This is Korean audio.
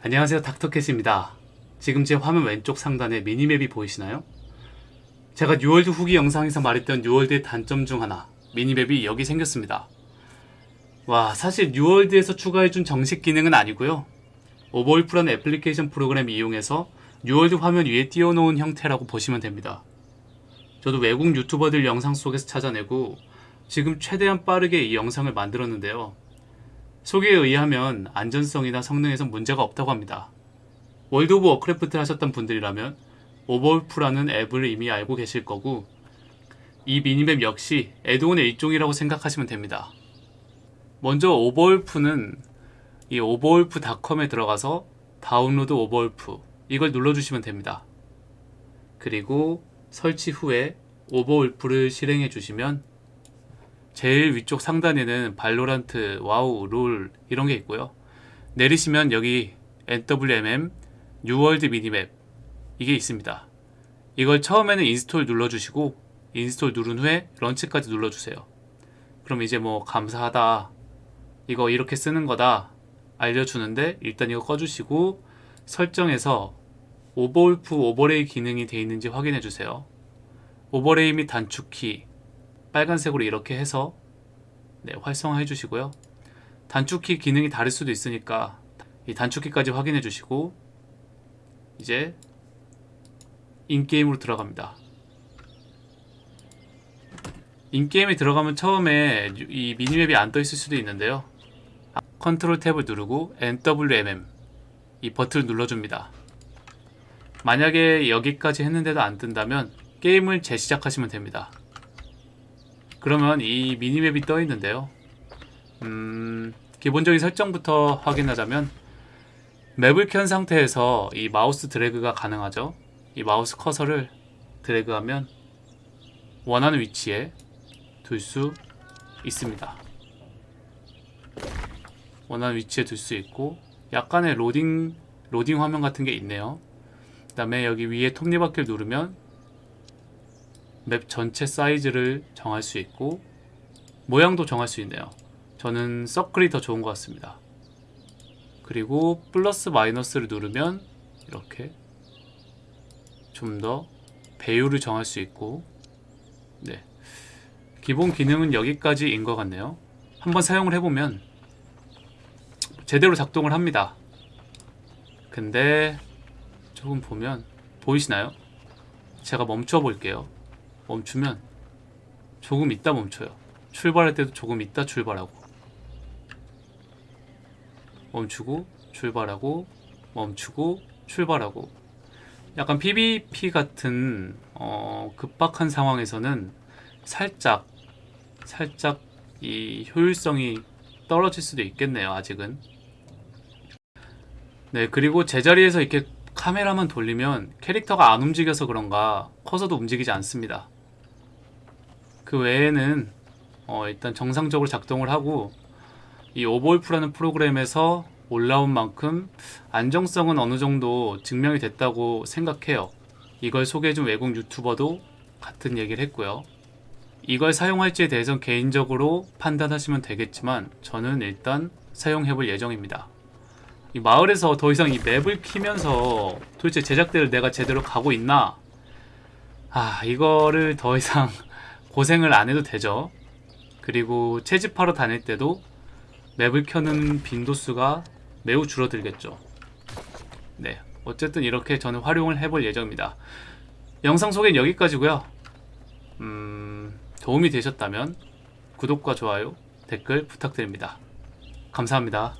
안녕하세요 닥터캣입니다. 지금 제 화면 왼쪽 상단에 minimap이 보이시나요? 제가 뉴월드 후기 영상에서 말했던 뉴월드의 단점 중 하나 minimap이 여기 생겼습니다. 와 사실 뉴월드에서 추가해준 정식 기능은 아니고요. 오버울프라는 애플리케이션 프로그램 이용해서 뉴월드 화면 위에 띄워놓은 형태라고 보시면 됩니다. 저도 외국 유튜버들 영상 속에서 찾아내고 지금 최대한 빠르게 이 영상을 만들었는데요 소개에 의하면 안전성이나 성능에선 문제가 없다고 합니다. 월드 오브 워크래프트를 하셨던 분들이라면 오버울프라는 앱을 이미 알고 계실 거고 이 minimap 역시 add-on의 일종이라고 생각하시면 됩니다. 먼저 오버울프는 이 오버울프닷컴에 들어가서 다운로드 오버울프 이걸 눌러주시면 됩니다. 그리고 설치 후에 오버울프를 실행해 주시면 제일 위쪽 상단에는 발로란트, 와우, 롤 이런 게 있고요. 내리시면 여기 NWMM, 뉴월드 minimap 이게 있습니다. 이걸 처음에는 install 눌러주시고 install 누른 후에 launch까지 눌러주세요. 그럼 이제 뭐 감사하다 이거 이렇게 쓰는 거다 알려주는데 일단 이거 꺼주시고 설정에서 오버울프 overlay 기능이 되어 있는지 확인해 주세요. overlay 및 단축키 빨간색으로 이렇게 해서 네, 활성화해 주시고요. 단축키 기능이 다를 수도 있으니까 이 단축키까지 확인해 주시고 이제 in-game으로 들어갑니다. in-game에 들어가면 처음에 이 minimap이 안 떠 있을 수도 있는데요. 컨트롤 탭을 누르고 NWMM 이 버튼을 눌러줍니다. 만약에 여기까지 했는데도 안 뜬다면 게임을 재시작하시면 됩니다. 그러면 이 minimap이 떠 있는데요. 음, 기본적인 설정부터 확인하자면 맵을 켠 상태에서 이 마우스 드래그가 가능하죠. 이 마우스 커서를 드래그하면 원하는 위치에 둘 수 있습니다. 원하는 위치에 둘 수 있고 약간의 로딩 로딩 화면 같은 게 있네요. 그 다음에 여기 위에 톱니바퀴를 누르면 맵 전체 사이즈를 정할 수 있고 모양도 정할 수 있네요. 저는 서클이 더 좋은 것 같습니다. 그리고 플러스 마이너스를 누르면 이렇게 좀 더 배율을 정할 수 있고 네 기본 기능은 여기까지인 것 같네요. 한번 사용을 해보면 제대로 작동을 합니다. 근데 조금 보면 보이시나요? 제가 멈춰 볼게요. 멈추면 조금 있다 멈춰요. 출발할 때도 조금 있다 출발하고. 멈추고 출발하고 멈추고 출발하고. 약간 PVP 같은 어, 급박한 상황에서는 살짝 살짝 이 효율성이 떨어질 수도 있겠네요 아직은. 네 그리고 제자리에서 이렇게 카메라만 돌리면 캐릭터가 안 움직여서 그런가 커서도 움직이지 않습니다 그 외에는 어, 일단 정상적으로 작동을 하고 이 오버울프라는 프로그램에서 올라온 만큼 안정성은 어느 정도 증명이 됐다고 생각해요. 이걸 소개해준 외국 유튜버도 같은 얘기를 했고요. 이걸 사용할지에 대해선 개인적으로 판단하시면 되겠지만 저는 일단 사용해볼 예정입니다. 이 마을에서 더 이상 이 맵을 키면서 도대체 제작대를 내가 제대로 가고 있나? 아 이거를 더 이상 고생을 안 해도 되죠. 그리고 채집하러 다닐 때도 맵을 켜는 빈도수가 매우 줄어들겠죠. 네, 어쨌든 이렇게 저는 활용을 해볼 예정입니다. 영상 소개는 여기까지고요. 음, 도움이 되셨다면 구독과 좋아요, 댓글 부탁드립니다. 감사합니다.